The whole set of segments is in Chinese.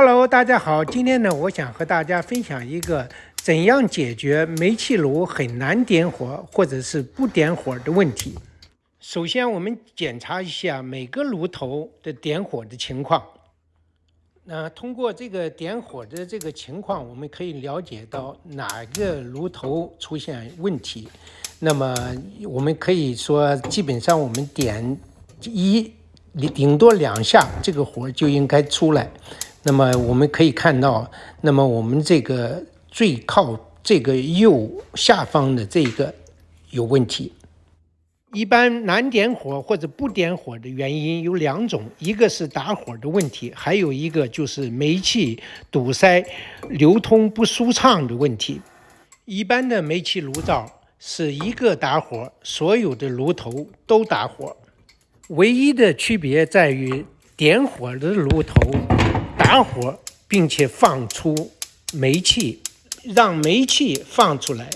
Hello，大家好，今天呢，我想和大家分享一个怎样解决煤气炉很难点火或者是不点火的问题。首先，我们检查一下每个炉头的点火的情况。那通过这个点火的这个情况，我们可以了解到哪个炉头出现问题。那么我们可以说，基本上我们点一顶多两下，这个火就应该出来。那么我们可以看到，那么我们这个最靠这个右下方的这一个有问题。一般难点火或者不点火的原因有两种，一个是打火的问题，还有一个就是煤气堵塞、流通不舒畅的问题。一般的煤气炉灶是一个打火，所有的炉头都打火，唯一的区别在于点火的炉头打火，并且放出煤气，让煤气放出来，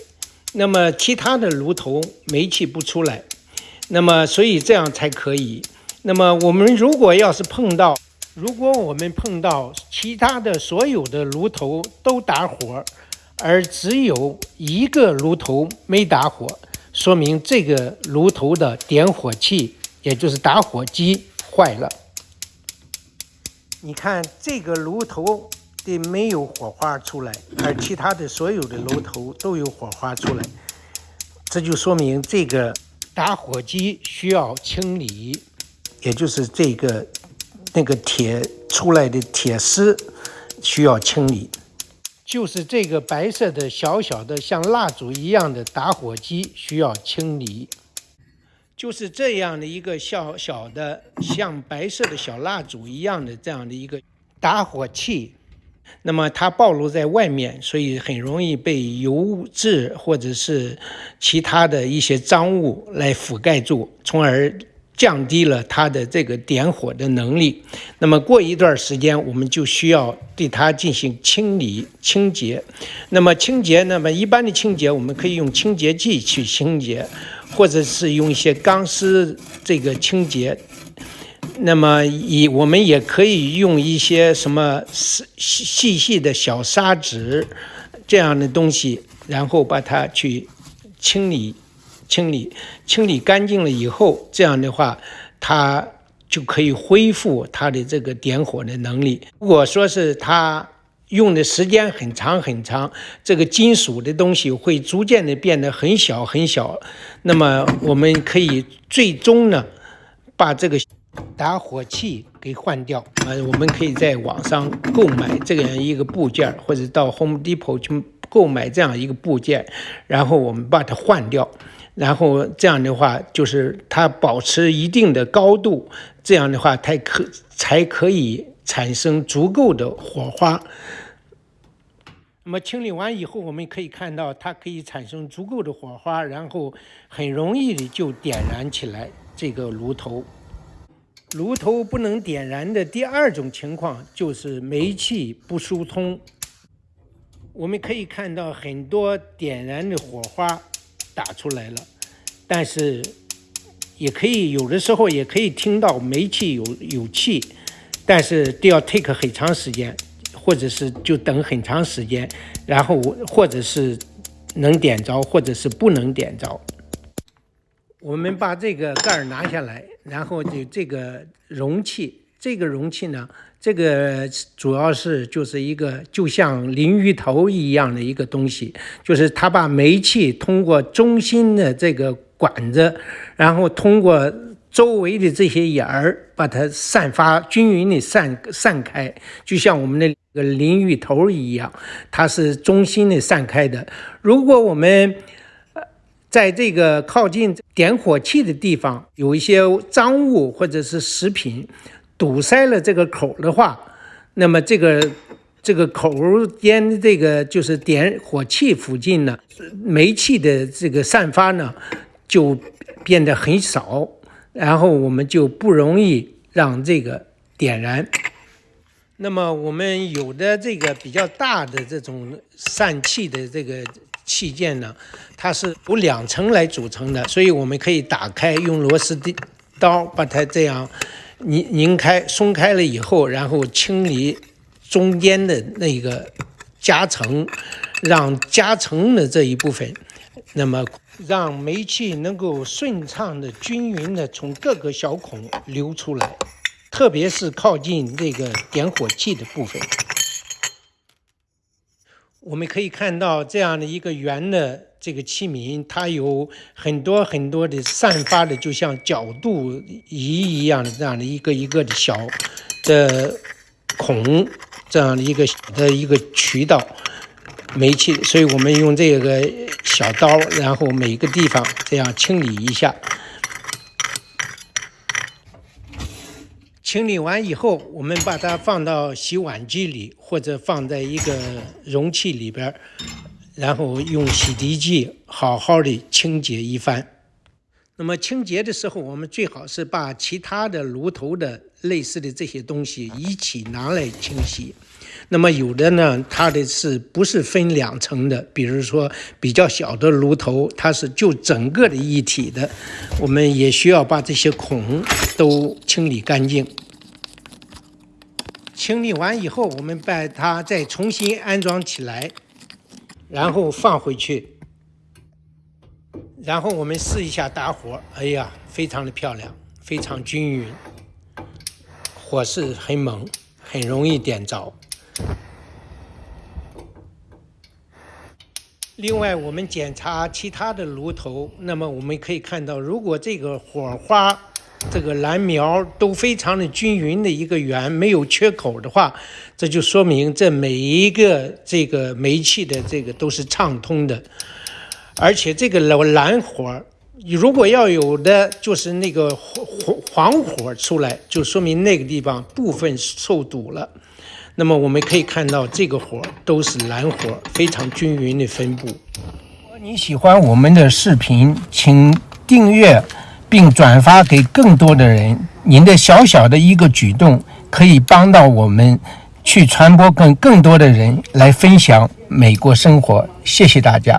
那么其他的炉头煤气不出来。那么，所以这样才可以。那么，我们如果要是碰到，如果我们碰到其他的所有的炉头都打火，而只有一个炉头没打火，说明这个炉头的点火器，也就是打火机坏了。你看，这个炉头的没有火花出来，而其他的所有的炉头都有火花出来，这就说明这个。打火机需要清理，也就是这个那个铁出来的铁丝需要清理，就是这个白色的小小的像蜡烛一样的打火机需要清理，就是这样的一个小小的像白色的小蜡烛一样的这样的一个打火器。那么它暴露在外面，所以很容易被油渍或者是其他的一些脏物来覆盖住，从而降低了它的这个点火的能力。那么过一段时间，我们就需要对它进行清理清洁。那么清洁，那么一般的清洁，我们可以用清洁剂去清洁，或者是用一些钢丝这个清洁。那么，以我们也可以用一些什么细细细的小砂纸这样的东西，然后把它去清理、清理、清理干净了以后，这样的话，它就可以恢复它的这个点火的能力。如果说是它用的时间很长很长，这个金属的东西会逐渐的变得很小很小，那么我们可以最终呢，把这个。打火器给换掉，呃，我们可以在网上购买这样一个部件，或者到 Home Depot 去购买这样一个部件，然后我们把它换掉，然后这样的话，就是它保持一定的高度，这样的话才可才可以产生足够的火花。那么清理完以后，我们可以看到它可以产生足够的火花，然后很容易的就点燃起来这个炉头。炉头不能点燃的第二种情况就是煤气不疏通。我们可以看到很多点燃的火花打出来了，但是也可以有的时候也可以听到煤气有有气，但是都要 take 很长时间，或者是就等很长时间，然后或者是能点着，或者是不能点着。我们把这个盖儿拿下来，然后就这个容器，这个容器呢，这个主要是就是一个就像淋浴头一样的一个东西，就是它把煤气通过中心的这个管子，然后通过周围的这些眼儿，把它散发均匀的散散开，就像我们的个淋浴头一样，它是中心的散开的。如果我们在这个靠近点火器的地方，有一些脏物或者是食品堵塞了这个口的话，那么这个这个口间这个就是点火器附近呢，煤气的这个散发呢就变得很少，然后我们就不容易让这个点燃。那么我们有的这个比较大的这种散气的这个。器件呢，它是由两层来组成的，所以我们可以打开，用螺丝的刀把它这样拧拧开、松开了以后，然后清理中间的那个夹层，让夹层的这一部分，那么让煤气能够顺畅的、均匀的从各个小孔流出来，特别是靠近这个点火器的部分。我们可以看到这样的一个圆的这个器皿，它有很多很多的散发的，就像角度仪一样的这样的一个一个的小的孔，这样的一个的一个渠道煤气，所以我们用这个小刀，然后每个地方这样清理一下。清理完以后，我们把它放到洗碗机里，或者放在一个容器里边，然后用洗涤剂好好的清洁一番。那么清洁的时候，我们最好是把其他的炉头的类似的这些东西一起拿来清洗。那么有的呢，它的是不是分两层的？比如说比较小的炉头，它是就整个的一体的，我们也需要把这些孔都清理干净。清理完以后，我们把它再重新安装起来，然后放回去，然后我们试一下打火。哎呀，非常的漂亮，非常均匀，火势很猛，很容易点着。另外，我们检查其他的炉头，那么我们可以看到，如果这个火花。这个蓝苗都非常的均匀的一个圆，没有缺口的话，这就说明这每一个这个煤气的这个都是畅通的，而且这个蓝火，如果要有的就是那个黄黄火出来，就说明那个地方部分受堵了。那么我们可以看到，这个火都是蓝火，非常均匀的分布。如果你喜欢我们的视频，请订阅。并转发给更多的人，您的小小的一个举动可以帮到我们去传播更更多的人来分享美国生活。谢谢大家。